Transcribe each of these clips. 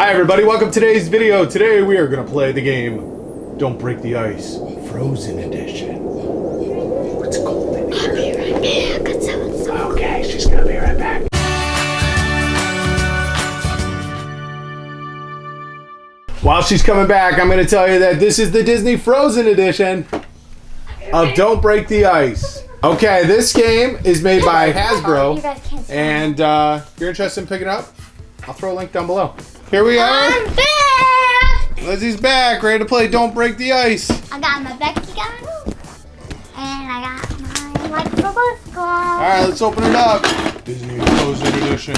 Hi everybody, welcome to today's video. Today we are going to play the game Don't Break the Ice, Frozen Edition. What's Golden I'll be right back. It's so- so- Okay, she's going to be right back. While she's coming back, I'm going to tell you that this is the Disney Frozen Edition of Don't Break the Ice. Okay, this game is made by You Hasbro. guys can't see. And uh, if you're interested in picking it up, I'll throw a link down below. Here we are. I'm back. Lizzie's back, ready to play Don't Break the Ice. I got my Becky gun. And I got my microphone. All right, let's open it up. Disney Frozen Edition.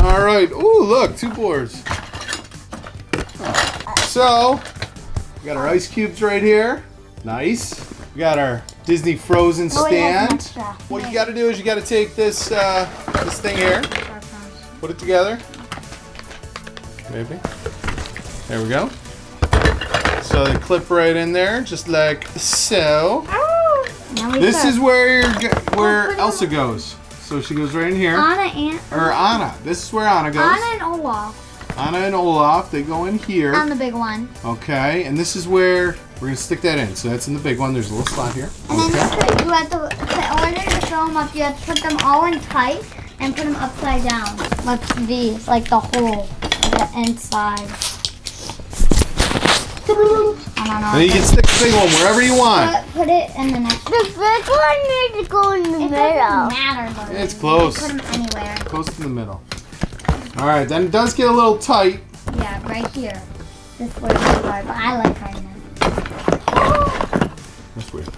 All right. Ooh, look, two boards. So, we got our ice cubes right here. Nice. We got our Disney Frozen Oh, yeah, stand. What you got to do is you got to take this uh, this thing here, put it together. Maybe. There we go. So they clip right in there, just like so. Oh, now we This put is where where Elsa goes. So she goes right in here. Anna and Or Anna. This is where Anna goes. Anna and Olaf Anna and Olaf, they go in here. on the big one. Okay, and this is where we're gonna stick that in. So that's in the big one. There's a little slot here. And then Okay. you, put, you have to, in order to them up, you have to put them all in tight and put them upside down. Like these, like the hole, the inside. I don't know. And you can stick the big one wherever you want. Put, put it in the next. The big one needs to go in the It middle. doesn't matter, though. It's close. Put them anywhere. Close to the middle. All right, then it does get a little tight. Yeah, right here. This way is hard, but I like hard now. That's weird.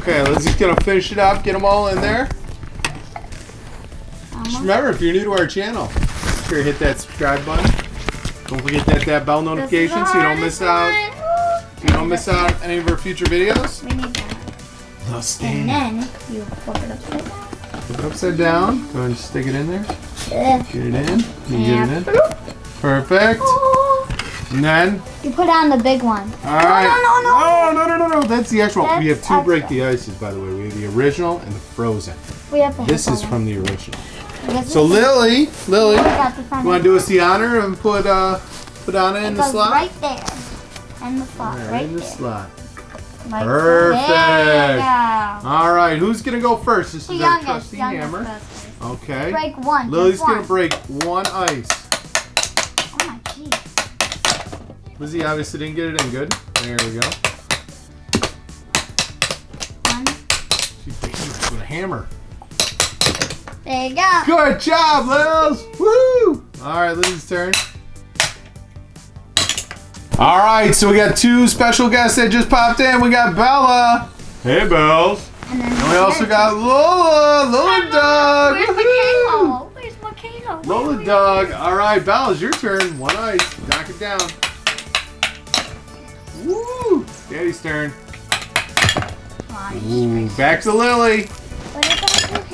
Okay, let's just gonna finish it up. Get them all in there. Just remember, if you're new to our channel, make sure hit that subscribe button. Don't forget that that bell notification so you don't miss out. you don't miss out on any of our future videos. We need that. The And then you flip it upside down. Flip it upside down. Go ahead and stick it in there. Get it in. You get it in. Perfect. And then, You put on the big one. all right. no, no. Oh, no, no, no, no. no. That's the actual. we have That's two break extra. the ices, by the way. We have the original and the frozen. We have to This is from the original. One. So Lily, Lily, We got this on you want to do us the honor and put uh put Anna in the slot? right there. In the slot, Right, right, in the there. slot. Like Perfect. There you go. All right, who's gonna go first? This The is our youngest, trusty hammer. Okay. Break one. Lily's just gonna break one ice. Oh my jeez. Lizzie obviously didn't get it in good. There we go. One. She beat it with a hammer. There you go. Good job, Lils! Woo! All right, Lizzie's turn. All right, so we got two special guests that just popped in. We got Bella. Hey, Bells. And then And we also got Lola, Lola Dog. Where's Woohoo! Michaela? Where's Michaela? Lola Dog. All right, Bella's your turn. One ice. Knock it down. Woo! Daddy's turn. Ooh, back to Lily.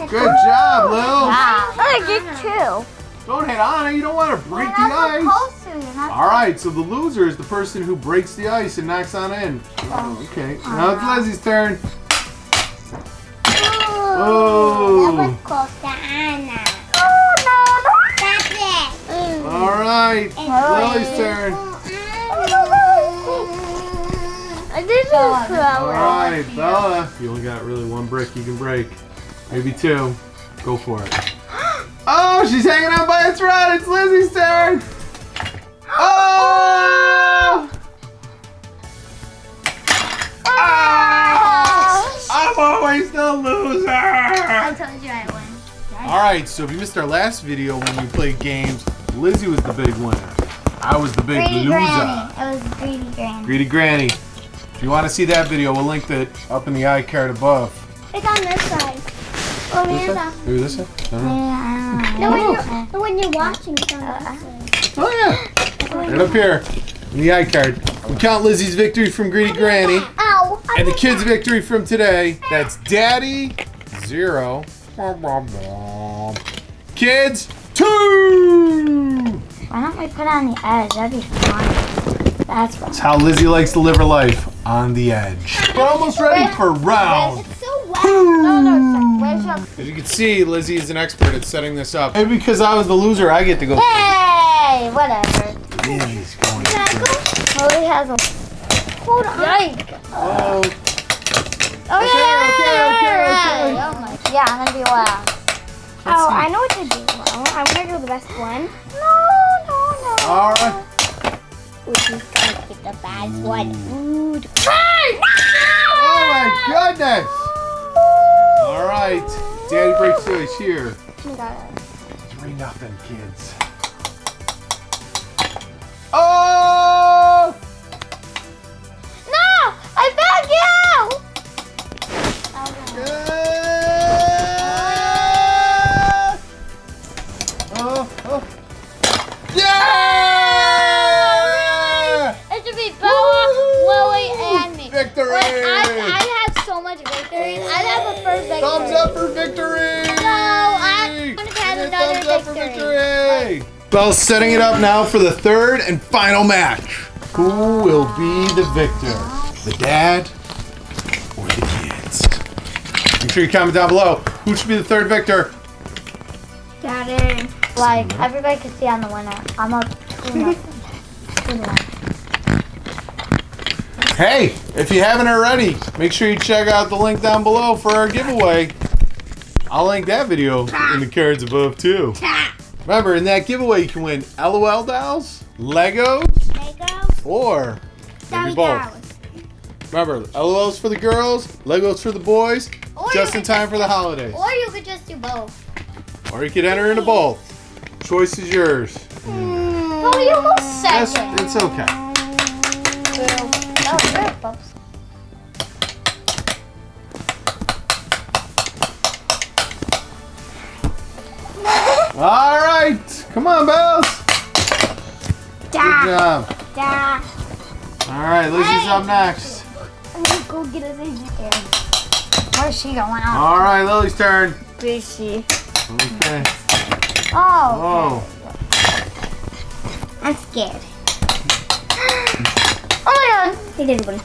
What is that? You hit Good job, Lil. Wow. I get two. Don't hit Anna. You don't want to break the ice. to. You're not All right, so the loser is the person who breaks the ice and knocks Anna in. Oh, okay. Now it's Lizzie's turn. Oh. That was close to Anna. Oh, no, no. Stop it. All right, Lily's turn. I didn't All throw it. right, Bella. You only got really one brick you can break. Maybe two. Go for it. Oh, she's hanging on by a thread. It's Lizzie's turn. Oh! Ah! I'm always the loser. I told you I win. All right, so if you missed our last video when we played games, Lizzie was the big winner. I was the big Greedy loser. Granny. It was Greedy Granny. Greedy Granny. If you want to see that video, we'll link it up in the iCard above. It's on this side. Oh, This man. side? This side? I don't know. Yeah. The one you're, uh-huh. the one you're watching is on this side. Oh yeah, right up here in the iCard. We count Lizzie's victory from Greedy Granny Ow. and the kids' victory from today. That's Daddy zero, kids two. Why don't we put it on the edge? That'd be fun. That's what. That's how Lizzie likes to live her life on the edge. We're almost ready for round It's so wet. No, no, where's. As you can see, Lizzie is an expert at setting this up. Maybe because I was the loser, I get to go. Hey, whatever. Lizzie's going. Lily oh, has a... Hold on. Yike. Oh, Oh, Okay, yeah, okay, yeah, okay, okay. yeah. Oh my, yeah, I'm gonna be loud. Oh, I know what to do. I'm gonna do the best one. No, no, no. all right. Which is gonna get the bad mm. one. Ooh. Hey, Oh my ah! goodness! All right, Daddy breaks the ice here. My God. Three nothing, kids. Oh! No! I beg you! Yeah! Oh, oh. Yeah! It should be Bella, Lily, and me. Victory! Like, I, I had so much victory. I'd have a first victory. Thumbs up for victory! No, I wanna have Yeah, another thumbs up for victory. victory! Bell's setting it up now for the third and final match. Who will be the victor? The dad or the kids? Make sure you comment down below. Who should be the third victor? Daddy. Like, everybody can see I'm the winner. I'm up 2 nothing. 2 to 1. Hey, if you haven't already, make sure you check out the link down below for our giveaway. I'll link that video in the cards above too. Remember, in that giveaway, you can win LOL dolls, Legos, Lego. or maybe both. Remember, LOLs for the girls, Legos for the boys, Or just in time for the holidays. Or you could just do both. Or you could enter into both. Choice is yours. Oh, you go Yes, second. it's okay. Oh. All right, come on, Bells. Good job. Dad. All right, Lizzie's up next. I'm gonna go get us here. Where's she going on? All right, Lily's turn. Fishy. Okay. Oh. Oh, I'm scared. Oh my god. Hey, everybody.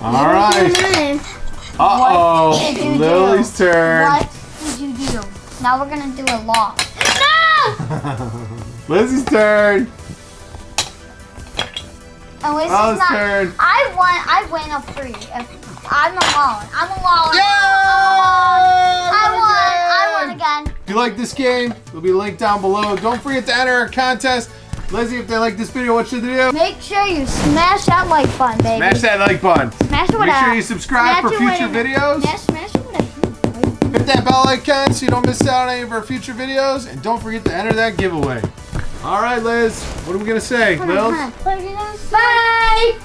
all right. Uh oh, did you do? Lily's turn. What did you do? Now we're gonna do a loss. No! Lizzie's turn. At least Bella's it's not. turn. I won. I win a free. If I'm alone. I'm alone. Yay! I won. I won again. If you like this game, it'll be linked down below. Don't forget to enter our contest. Lizzie, if they like this video, what should they do? Make sure you smash that like button, baby. Smash that like button. Smash it Make sure you subscribe for future videos. Yeah, smash it Hit that bell icon so you don't miss out on any of our future videos. And don't forget to enter that giveaway. All right, Liz, what are we going to say? Lils? Bye.